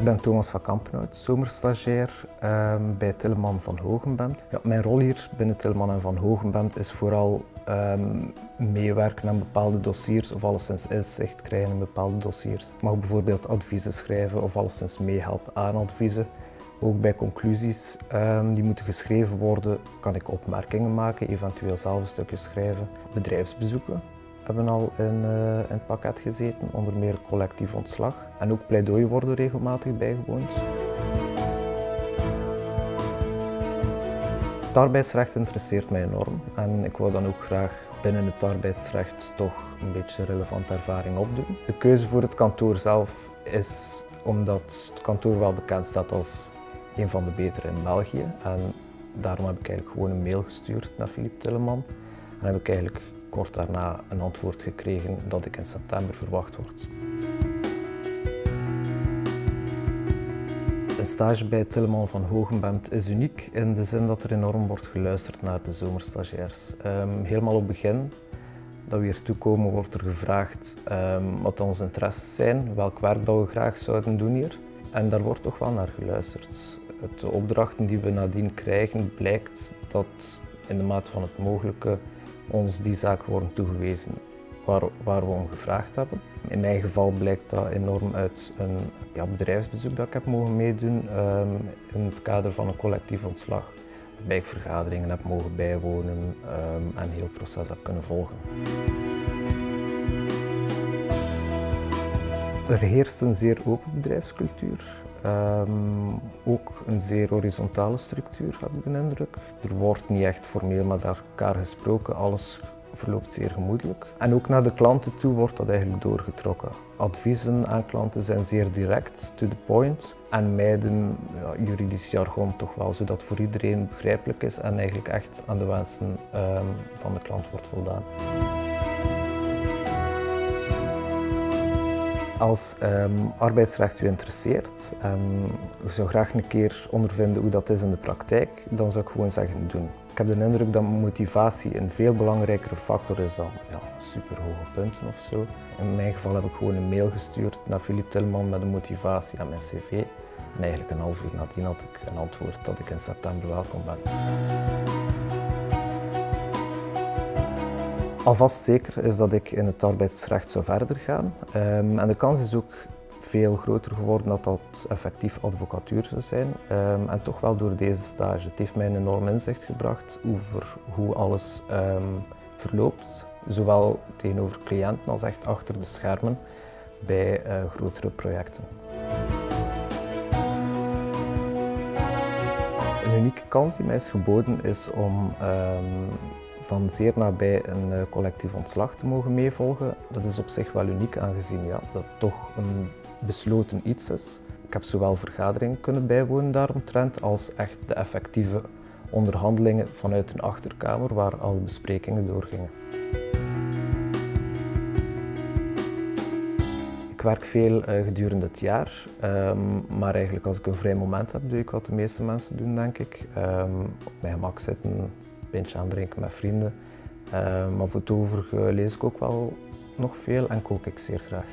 Ik ben Thomas van Kampenhout, zomerstagiair ehm, bij Tilleman van Hogenbent. Ja, mijn rol hier binnen Tilleman en van Hogenbent is vooral ehm, meewerken aan bepaalde dossiers of alleszins inzicht krijgen in bepaalde dossiers. Ik mag bijvoorbeeld adviezen schrijven of alleszins meehelpen aan adviezen. Ook bij conclusies um, die moeten geschreven worden, kan ik opmerkingen maken, eventueel zelf een stukje schrijven. Bedrijfsbezoeken hebben al in, uh, in het pakket gezeten, onder meer collectief ontslag. En ook pleidooien worden regelmatig bijgewoond. Het arbeidsrecht interesseert mij enorm en ik wil dan ook graag binnen het arbeidsrecht toch een beetje relevante ervaring opdoen. De keuze voor het kantoor zelf is omdat het kantoor wel bekend staat als een van de betere in België. En daarom heb ik eigenlijk gewoon een mail gestuurd naar Philippe Tilleman. En heb ik eigenlijk kort daarna een antwoord gekregen dat ik in september verwacht word. Een stage bij Tilleman van Hogenbent is uniek in de zin dat er enorm wordt geluisterd naar de zomerstagiairs. Um, helemaal op het begin dat we hier toekomen wordt er gevraagd um, wat onze interesses zijn, welk werk dat we graag zouden doen hier. En daar wordt toch wel naar geluisterd. De opdrachten die we nadien krijgen blijkt dat in de mate van het mogelijke ons die zaken worden toegewezen waar, waar we om gevraagd hebben. In mijn geval blijkt dat enorm uit een ja, bedrijfsbezoek dat ik heb mogen meedoen um, in het kader van een collectief ontslag. Waarbij ik vergaderingen heb mogen bijwonen um, en heel het proces heb kunnen volgen. Er heerst een zeer open bedrijfscultuur. Um, ook een zeer horizontale structuur, heb ik de indruk. Er wordt niet echt formeel met elkaar gesproken, alles verloopt zeer gemoedelijk. En ook naar de klanten toe wordt dat eigenlijk doorgetrokken. Adviezen aan klanten zijn zeer direct, to the point, en mijden juridisch jargon toch wel, zodat voor iedereen begrijpelijk is en eigenlijk echt aan de wensen um, van de klant wordt voldaan. Als um, arbeidsrecht u interesseert en u zou graag een keer ondervinden hoe dat is in de praktijk, dan zou ik gewoon zeggen doen. Ik heb de indruk dat motivatie een veel belangrijkere factor is dan ja, superhoge punten of zo. In mijn geval heb ik gewoon een mail gestuurd naar Philippe Tillman met een motivatie aan mijn cv. En eigenlijk een half uur nadien had ik een antwoord dat ik in september welkom ben. Alvast zeker is dat ik in het arbeidsrecht zou verder gaan. Um, en de kans is ook veel groter geworden dat dat effectief advocatuur zou zijn. Um, en toch wel door deze stage. Het heeft mij een enorm inzicht gebracht over hoe alles um, verloopt. Zowel tegenover cliënten als echt achter de schermen bij uh, grotere projecten. Een unieke kans die mij is geboden is om van zeer nabij een eh, collectief ontslag te mogen meevolgen, dat is op zich wel uniek aangezien ja, dat toch een besloten iets is. Ik heb zowel vergaderingen kunnen bijwonen daaromtrent als echt de effectieve onderhandelingen vanuit een achterkamer waar alle besprekingen doorgingen. Ik werk veel uh, gedurende het jaar, um, maar eigenlijk als ik een vrij moment heb, doe ik wat de meeste mensen doen, denk ik. Um, op mijn gemak zitten, pintje aandrinken met vrienden. Uh, maar voor het overige lees ik ook wel nog veel en kook ik zeer graag.